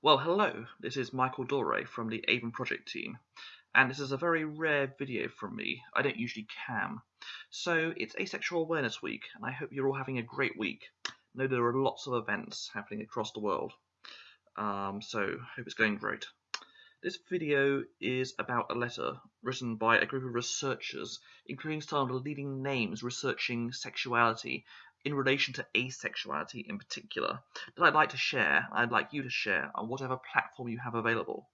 Well, hello, this is Michael Dore from the AVEN Project team, and this is a very rare video from me. I don't usually cam. So, it's Asexual Awareness Week, and I hope you're all having a great week. I know there are lots of events happening across the world, um, so hope it's going great. This video is about a letter written by a group of researchers, including some of the leading names researching sexuality in relation to asexuality in particular that I'd like to share, I'd like you to share on whatever platform you have available.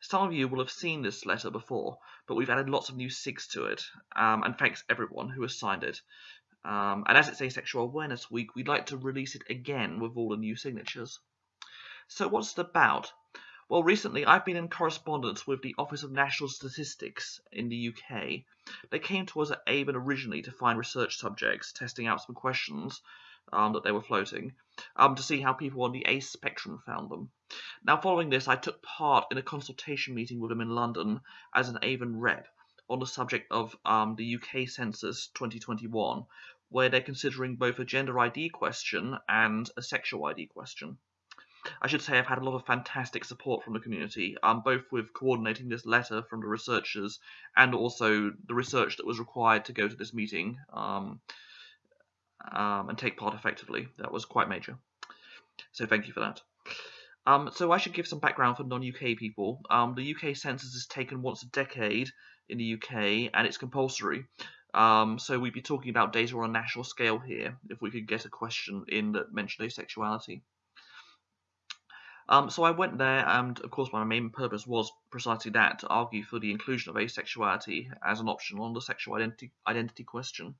Some of you will have seen this letter before, but we've added lots of new SIGs to it, um, and thanks everyone who has signed it. Um, and as it's Asexual Awareness Week, we'd like to release it again with all the new signatures. So what's it about? Well, recently I've been in correspondence with the Office of National Statistics in the UK. They came to us at AVEN originally to find research subjects, testing out some questions um, that they were floating, um, to see how people on the ACE spectrum found them. Now, following this, I took part in a consultation meeting with them in London as an AVEN rep on the subject of um, the UK Census 2021, where they're considering both a gender ID question and a sexual ID question. I should say I've had a lot of fantastic support from the community, um, both with coordinating this letter from the researchers and also the research that was required to go to this meeting um, um, and take part effectively. That was quite major. So thank you for that. Um, so I should give some background for non-UK people. Um, the UK census is taken once a decade in the UK and it's compulsory. Um, so we'd be talking about data on a national scale here if we could get a question in that mentioned asexuality. Um, so I went there, and of course, my main purpose was precisely that to argue for the inclusion of asexuality as an option on the sexual identity, identity question.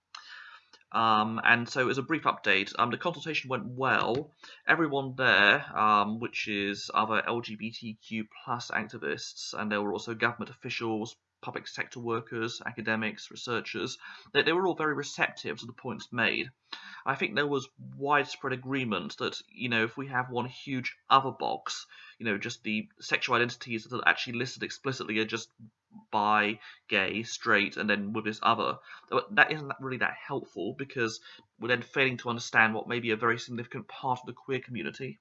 Um, and so, as a brief update, um, the consultation went well. Everyone there, um, which is other LGBTQ plus activists, and there were also government officials, public sector workers, academics, researchers, they, they were all very receptive to the points made. I think there was widespread agreement that, you know, if we have one huge other box, you know, just the sexual identities that are actually listed explicitly are just bi, gay, straight, and then with this other, that isn't really that helpful because we're then failing to understand what may be a very significant part of the queer community.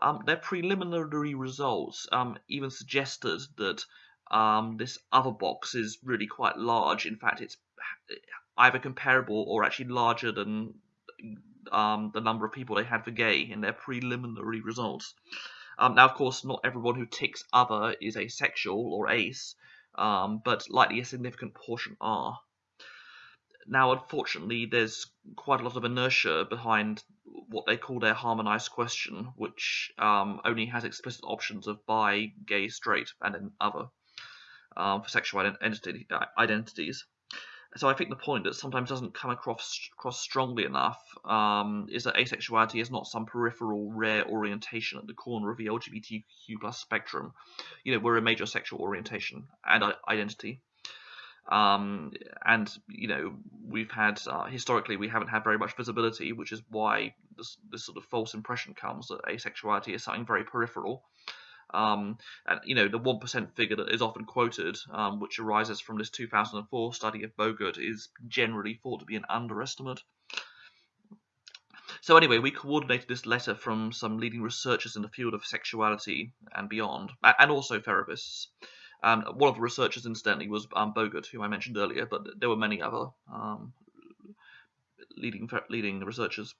Um, their preliminary results um, even suggested that um, this other box is really quite large. In fact, it's either comparable or actually larger than um, the number of people they had for gay in their preliminary results. Um, now, of course, not everyone who ticks other is asexual or ace, um, but likely a significant portion are. Now, unfortunately, there's quite a lot of inertia behind what they call their harmonized question, which um, only has explicit options of bi, gay, straight, and then other um, for sexual identity, uh, identities. So I think the point that sometimes doesn't come across, across strongly enough um, is that asexuality is not some peripheral rare orientation at the corner of the LGBTQ plus spectrum. You know, we're a major sexual orientation and identity. Um, and you know we've had uh, historically we haven't had very much visibility, which is why this, this sort of false impression comes that asexuality is something very peripheral. Um, and you know the one percent figure that is often quoted, um, which arises from this 2004 study of Bogaert, is generally thought to be an underestimate. So anyway, we coordinated this letter from some leading researchers in the field of sexuality and beyond, and also therapists. Um, one of the researchers, incidentally, was um, Bogaert, who I mentioned earlier, but there were many other um, leading leading researchers.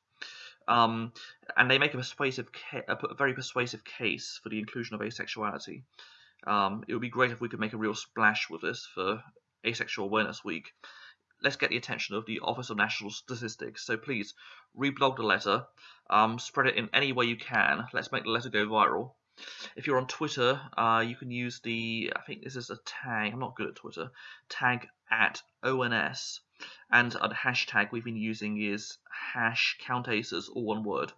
Um, and they make a persuasive, a very persuasive case for the inclusion of asexuality. Um, it would be great if we could make a real splash with this for Asexual Awareness Week. Let's get the attention of the Office of National Statistics. So please reblog the letter, um, spread it in any way you can. Let's make the letter go viral. If you're on Twitter, uh, you can use the, I think this is a tag, I'm not good at Twitter, tag at ONS and the hashtag we've been using is hash countaces, all one word.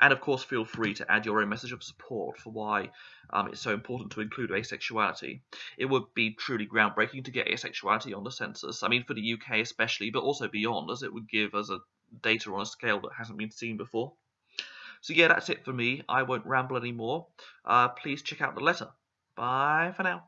And of course, feel free to add your own message of support for why um, it's so important to include asexuality. It would be truly groundbreaking to get asexuality on the census. I mean, for the UK especially, but also beyond, as it would give us a data on a scale that hasn't been seen before. So yeah, that's it for me. I won't ramble anymore. Uh, please check out the letter. Bye for now.